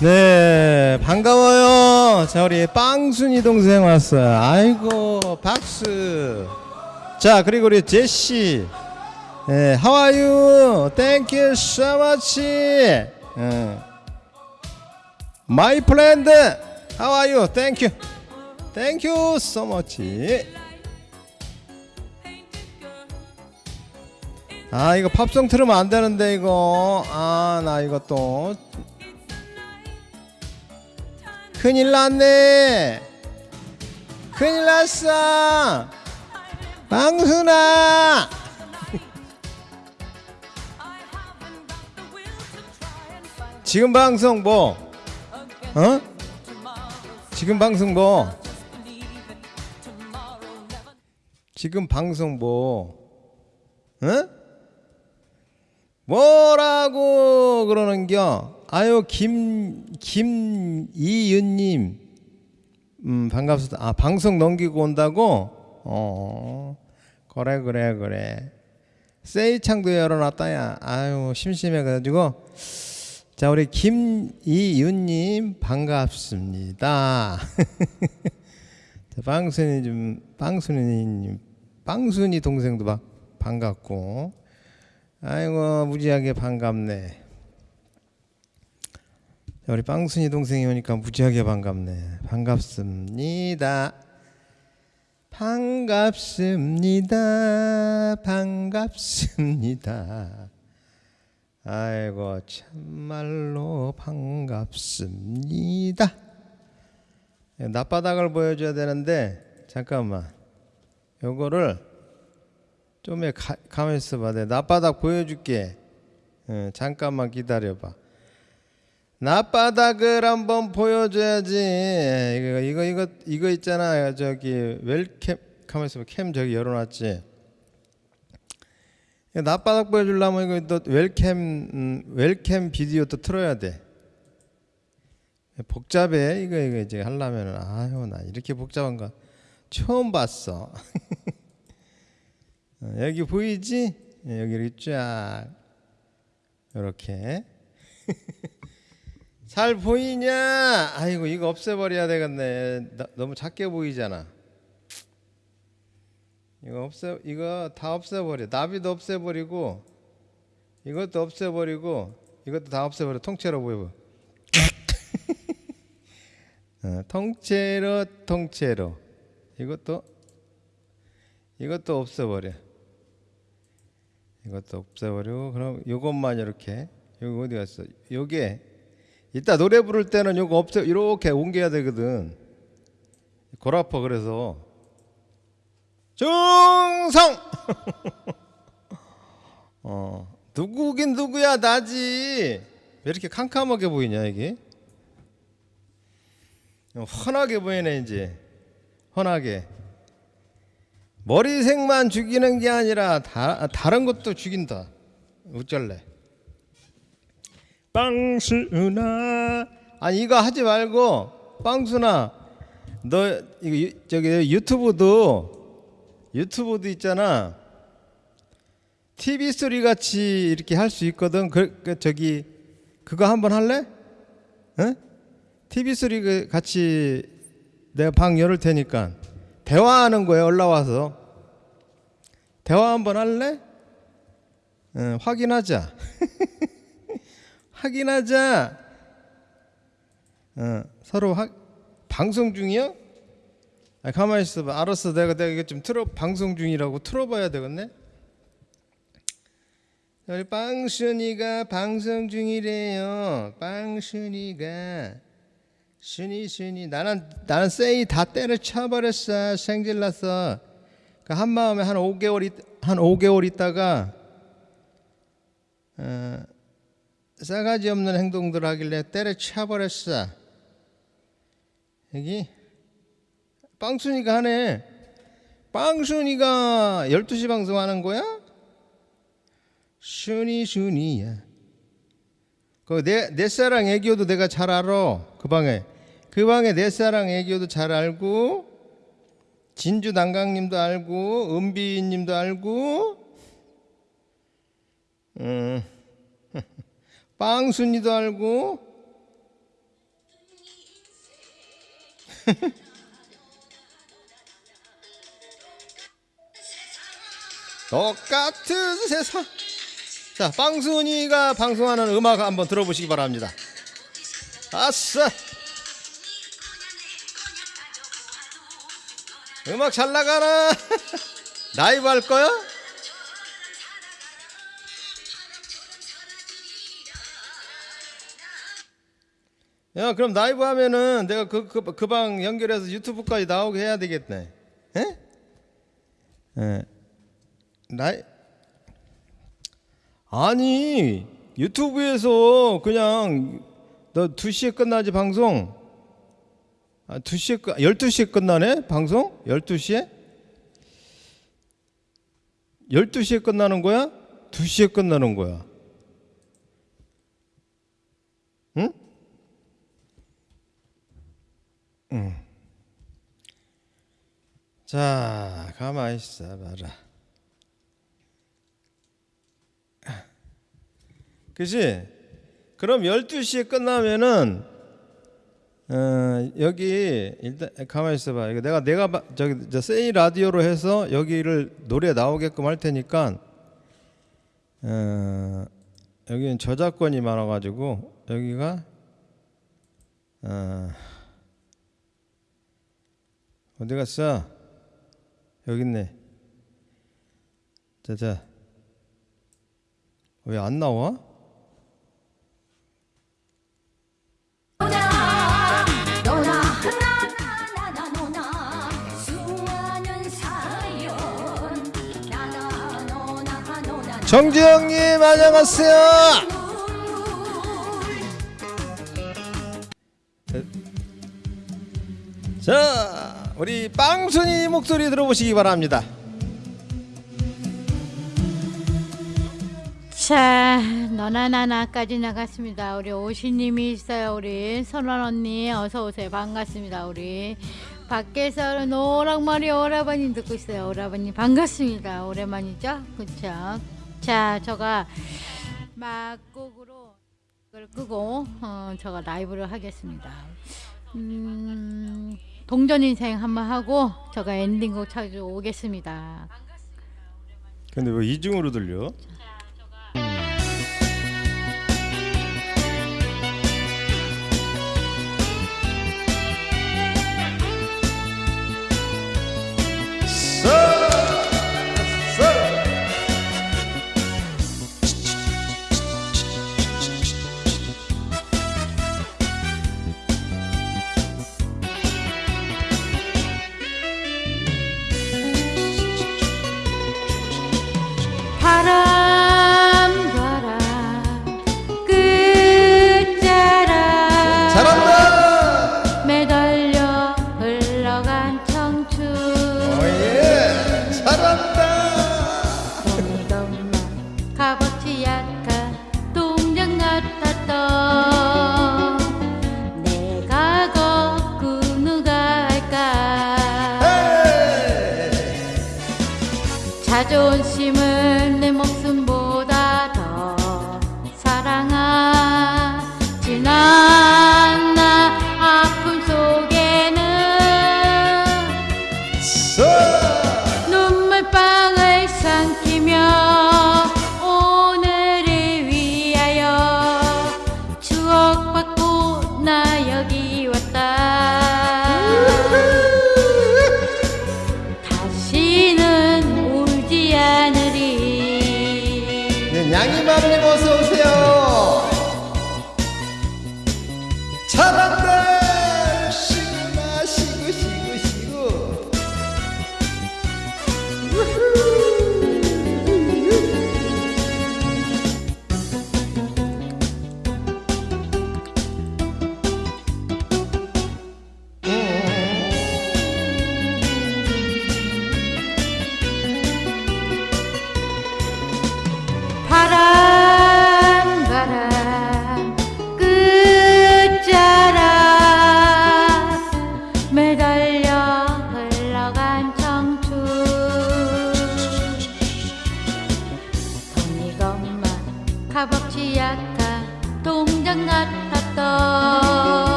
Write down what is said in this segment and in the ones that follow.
네, 반가워요. 자, 우리 빵순이 동생 왔어요. 아이고, 박수. 자, 그리고 우리 제시. 네, how are you? Thank you so much. 네. My friend, how are you? Thank you. Thank you so much. 아, 이거 팝송 틀으면 안 되는데 이거. 아, 나 이거 또 큰일 났네. 큰일 났어. 방순아. 지금 방송 뭐? 어? 지금 방송 뭐? 지금 방송 뭐? 응? 뭐라고 그러는겨? 아유 김 김이윤님, 음 반갑습니다. 아 방송 넘기고 온다고? 어 그래 그래 그래. 세이창도 열어놨다야. 아유 심심해가지고. 자 우리 김이윤님 반갑습니다. 자, 빵순이 좀 빵순이님 빵순이 동생도 막 반갑고. 아이고 무지하게 반갑네. 자, 우리 빵순이 동생이 오니까 무지하게 반갑네. 반갑습니다. 반갑습니다. 반갑습니다. 아이고 참말로 반갑습니다. 낮바닥을 보여줘야 되는데 잠깐만 요거를 좀 가, 가만히 있어봐. 내 낮바닥 보여줄게. 어, 잠깐만 기다려봐. 낮바닥을 한번 보여줘야지. 이거 이거 이거 이거 있잖아. 저기 웰캠 가만 있어봐. 캠 저기 열어놨지. 낮바닥 보여주려면 이거 또 웰캠 음, 웰캠 비디오 또 틀어야 돼. 복잡해 이거 이거 이제 하려면은 아유 나 이렇게 복잡한 거 처음 봤어. 어, 여기 보이지? 예, 여기 이렇게 쫙 이렇게 잘 보이냐? 아이고 이거 없애버려야 되겠네. 나, 너무 작게 보이잖아. 이거 없애 이거 다 없애버려. 나비도 없애버리고 이것도 없애버리고 이것도 다 없애버려. 통째로 보여. 어, 통째로 통째로 이것도 이것도 없애버려. 이것도 없애버리고 그럼 이것만 이렇게 여기 어디 갔어? 요게 이따 노래 부를 때는 요거 없애 이렇게 옮겨야 되거든. 골 아파 그래서 중성! 어 누구긴 누구야 나지? 왜 이렇게 캄캄하게 보이냐 이게? 훤하게 보이네 이제. 훤하게 머리색만 죽이는 게 아니라 다, 다른 것도 죽인다. 어쩔래? 빵순아 아니 이거 하지 말고 빵순아 너 이거 유, 저기 유튜브도 유튜브도 있잖아. TV 소리 같이 이렇게 할 수 있거든. 그, 그 저기 그거 한번 할래? 응? TV 소리 그 같이 내가 방 열을 테니까 대화하는 거에 올라와서 대화 한번 할래? 응, 확인하자. 확인하자. 어, 서로 하, 방송 중이야? 아, 가만히 있어봐. 알았어. 내가 내가 이거 좀 틀어 방송 중이라고 틀어봐야 되겠네. 빵순이가 방송 중이래요. 빵순이가 순이 순이 나는 나는 세이 다 때려쳐 생질났어. 그한 마음에 한 5개월 있, 한 5개월 있다가 어, 싸가지 없는 행동들 하길래 때려쳐 버렸어. 여기 빵순이가 하네. 빵순이가 12시 방송하는 거야? 순이 순이야. 그 내 내 사랑 애교도 내가 잘 알아. 그 방에 그 방에 내 사랑 애교도 잘 알고 진주 난강님도 알고 은비님도 알고 음. 빵순이도 알고. 똑같은 세상. 자 빵순이가 방송하는 음악 한번 들어보시기 바랍니다. 아싸 음악 잘 나가나 라이브 할 거야? 야 그럼 라이브 하면은 내가 그그방 연결해서 유튜브까지 나오게 해야 되겠네 에? 에. 라이 아니 유튜브에서 그냥 너 2시에 끝나지 방송 아 2시에 끝 12시에 끝나네 방송 12시에 12시에 끝나는 거야? 2시에 끝나는 거야 응? 자, 가만히 있어 봐라. 그지? 그럼 12시에 끝나면은 어, 여기 일단 가만히 있어 봐. 이거 내가 내가 바- 저기 저 세이 라디오로 해서 여기를 노래 나오게끔 할 테니까 어, 여기는 저작권이 많아 가지고 여기가 어, 어디 갔어? 여기 있네. 자자. 왜 안 나와? 정지영님 안녕하세요. 자, 우리 빵순이 목소리 들어보시기 바랍니다. 자, 너나 나나까지 나갔습니다. 우리 오시님이 있어요. 우리 선원 언니 어서 오세요. 반갑습니다. 우리 밖에서 노랑머리 오라버니 듣고 있어요. 오라버니 반갑습니다. 오랜만이죠? 그쵸? 자, 저가 막곡으로 이걸 끄고 어, 저가 라이브를 하겠습니다. 음, 동전 인생 한번 하고 저가 엔딩곡 찾아오겠습니다. 근데 왜 이중으로 들려?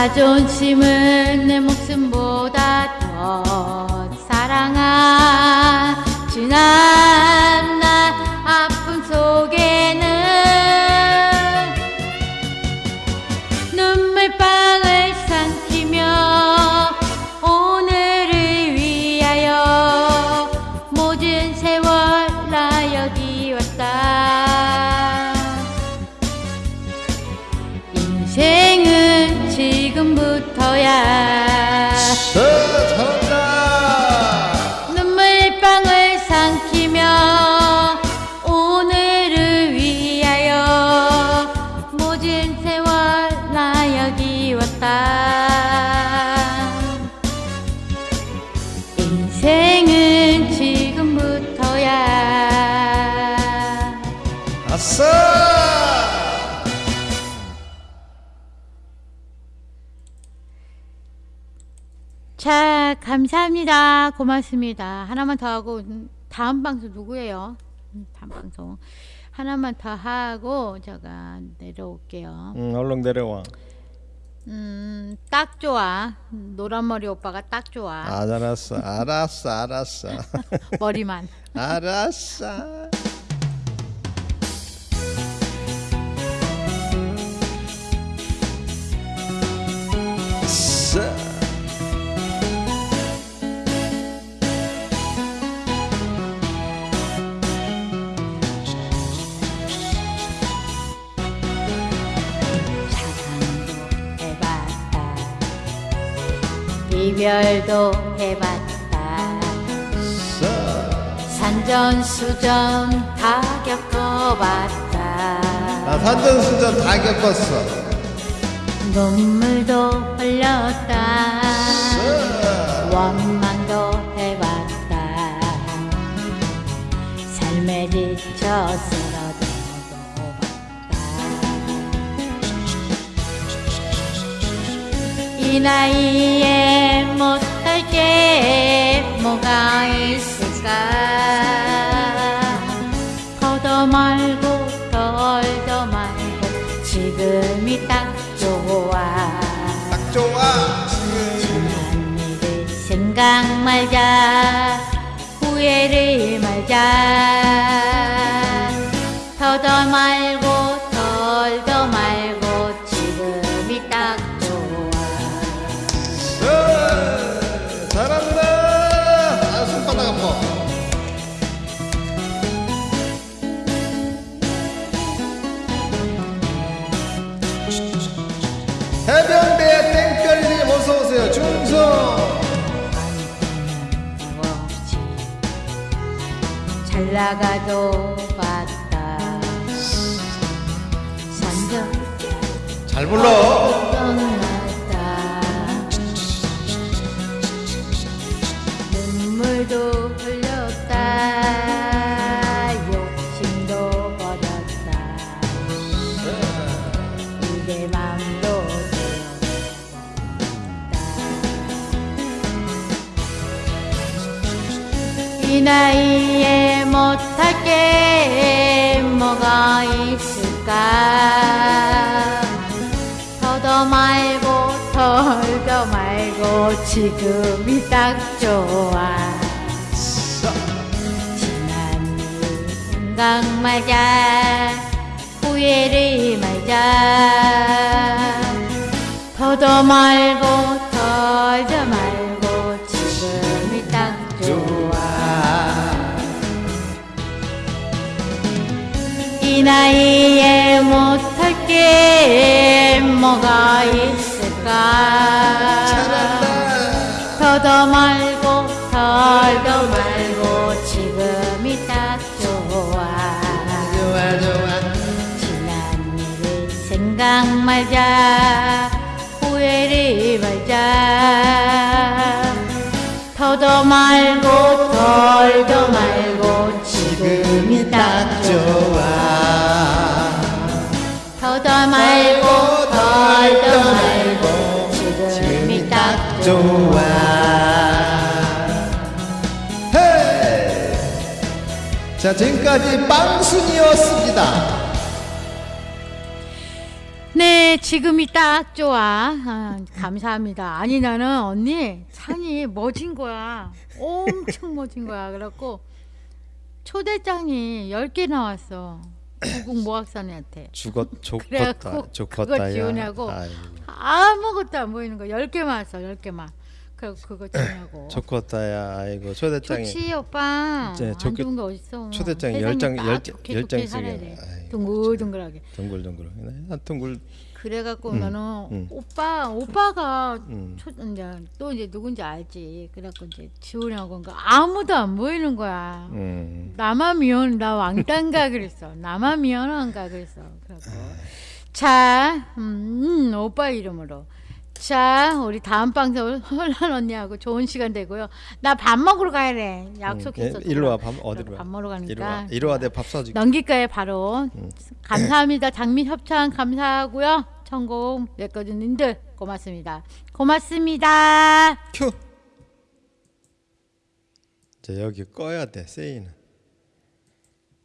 자존심은 내 목숨보다 더 사랑한 지난 모든 세월 나 여기 왔다. 인생은 지금부터야. 아싸. 자 감사합니다. 고맙습니다. 하나만 더 하고 음, 다음 방송 누구예요? 음, 다음 방송 하나만 더 하고 제가 내려올게요 응, 얼른 내려와. 음, 딱 좋아. 노란머리 오빠가 딱 좋아. 아, 알았어, 알았어, 알았어, 머리만. 알았어. 이별도 해봤다. 산전수전 다 겪어봤다. 나 산전수전 다 겪었어. 눈물도 흘렸다. 원망도 해봤다. 삶에 지쳐 쓰 이 나이에 못할 게 뭐가 있을까? 더도 말고 덜도 말고 지금이 딱 좋아. 딱 좋아. 지난 일을 생각 말자 후회를 말자 더더 말 어서 오세요. 중성. 없지 잘 나가도 봤다 산전 잘 불러. 떠났다 눈물도 이 나이에 못할 게. 뭐가 있을까? 더더 말고 덜더 말고 지금이 딱 좋아. 지난 일 생각 말자. 후회를 말자. 더더 말고 나이에 못할 게 뭐가 있을까? 더더 말고 덜더 말고 지금이 딱 좋아. 좋아 좋아. 지난 일을 생각 말자 지금까지 빵순이었습니다. 네, 지금이 딱 좋아. 아, 감사합니다. 아니 나는 언니 찬이 멋진 거야. 엄청 멋진 거야. 그래갖고 초대장이 10개 나왔어. 고국 모학산한테. 죽었 그래갖고 좋겠다 그거. 아이고, 아무것도 안 보이는 거 10개만 왔어. 10개만. 그래 그거 지우냐고. 좋겠다야 아이고 초대장이 좋지 오빠. 이제 안 좋은 게 어딨어. 초대장이 세상이 열 장- 딱 열- 좋게 열 좋게 장씩이야. 살아야 돼. 아이고, 둥글둥글하게. 둥글둥글 한 둥글 그래갖고 음, 나는 음. 오빠 오빠가 음. 초, 이제 또 이제 누군지 알지. 그래갖고 이제 하니까 아무도 안 보이는 거야. 음. 나만 미안 나 왕딴가 그랬어. 나만 미안한가 그랬어. 그래갖고 자, 음, 음, 오빠 이름으로. 자, 우리 다음 방송 홀란 언니하고 좋은 시간 되고요. 나 밥 먹으러 가야 돼. 약속했어. 예, 이리 와, 밥 어디로 와? 밥 먹으러 가니까. 이리 와 이리 와 내가 밥 사줄게 넘길까요 바로 감사합니다 장미 협찬 감사하고요 천공 내꺼주님들 고맙습니다 고맙습니다 큐. 자 여기 꺼야 돼 세이는.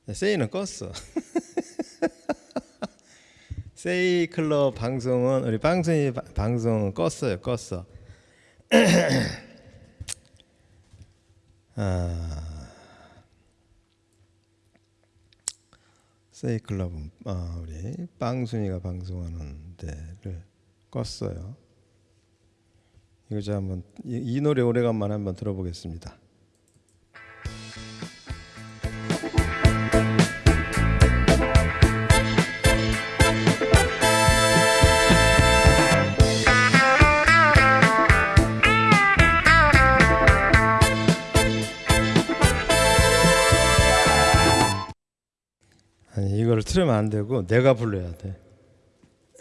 야, 세이는 껐어. 세이 클럽 방송은 우리 빵순이 바- 방송은 껐어요. 껐어. 아. 세이 클럽은 아, 우리 빵순이가 방송하는 데를 껐어요. 이거 저 한번 이, 이 노래 오래간만에 한번 들어보겠습니다. 틀으면 안 되고 내가 불러야 돼.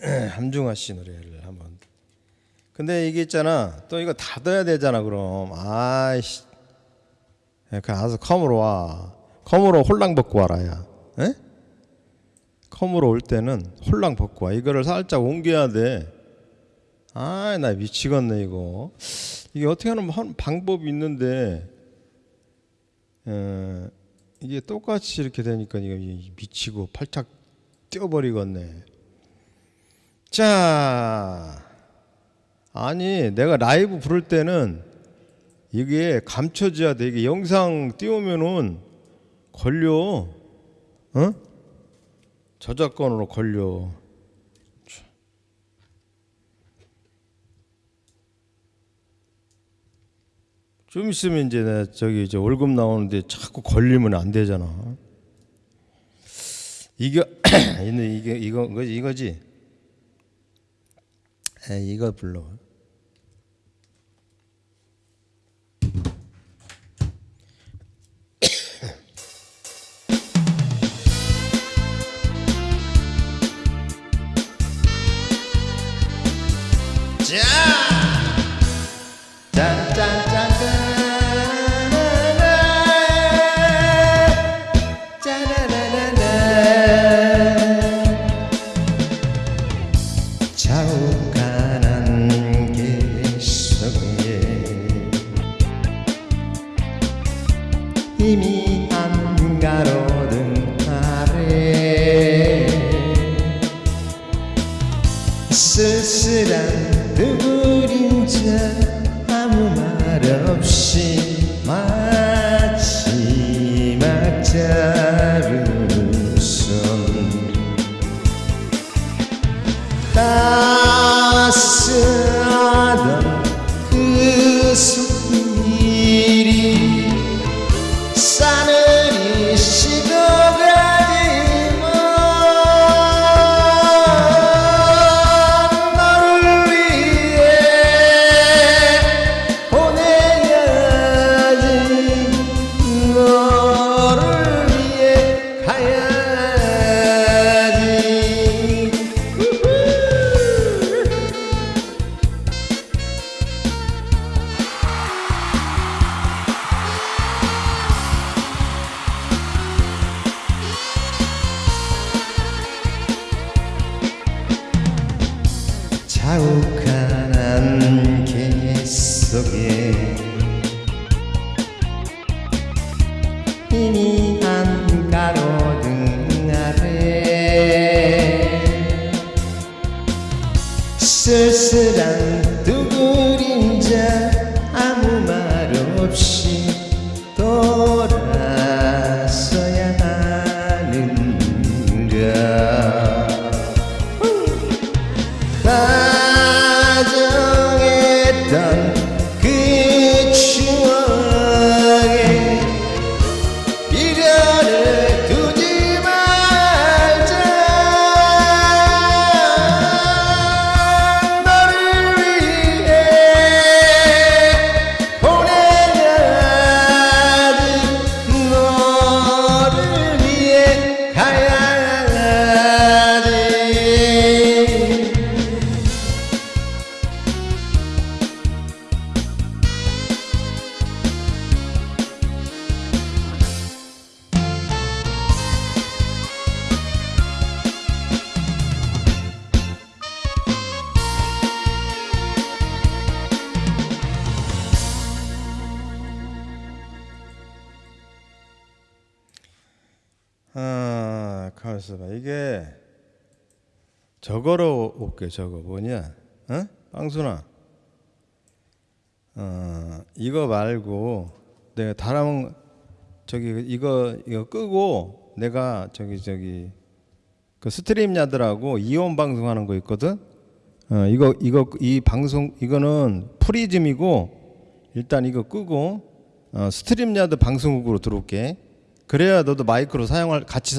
함중아 씨 노래를 한번. 근데 이게 있잖아. 또 이거 닫아야 되잖아. 그럼 아이씨. 그 알아서 컴으로 와. 컴으로 홀랑 벗고 와라야. 에? 컴으로 올 때는 홀랑 벗고 와. 이거를 살짝 옮겨야 돼. 아, 나 미치겠네 이거. 이게 어떻게 하는 한 방법이 있는데, 에, 이게 똑같이 이렇게 되니까 이거 이- 미치고 팔짝 뛰어버리겠네. 자, 아니 내가 라이브 부를 때는 이게 감춰져야 돼. 이게 영상 띄우면은 걸려, 어? 저작권으로 걸려. 좀 있으면 이제 나 저기 이제 월급 나오는데 자꾸 걸리면 안 되잖아. 이게 이게 이거 이거지 이거지. 에 이거 불러. 그림자 아무 말 없이 마 다 가만있어 봐. 이게 저거로 올게. 저거 뭐냐? 어? 빵순아. 어, 이거 말고 내가 다른 저기 이거 이거 끄고 내가 저기 저기 그 StreamYard라고 이온 방송하는 거 있거든. 어, 이거 이거 이 방송 이거는 프리즘이고 일단 이거 끄고 어, StreamYard 방송국으로 들어올게. 그래야 너도 마이크로 사용할 같이